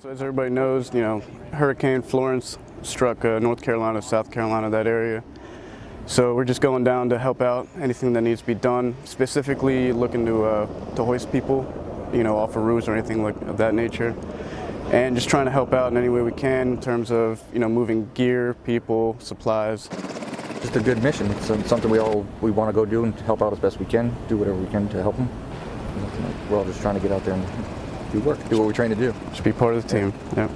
So as everybody knows, you know, Hurricane Florence struck uh, North Carolina, South Carolina, that area. So we're just going down to help out anything that needs to be done, specifically looking to, uh, to hoist people, you know, off of roofs or anything like of that nature. And just trying to help out in any way we can in terms of, you know, moving gear, people, supplies. Just a good mission. It's um, something we all we want to go do and help out as best we can, do whatever we can to help them. We're all just trying to get out there and do work, do what we're trained to do. Just be part of the team. Yeah.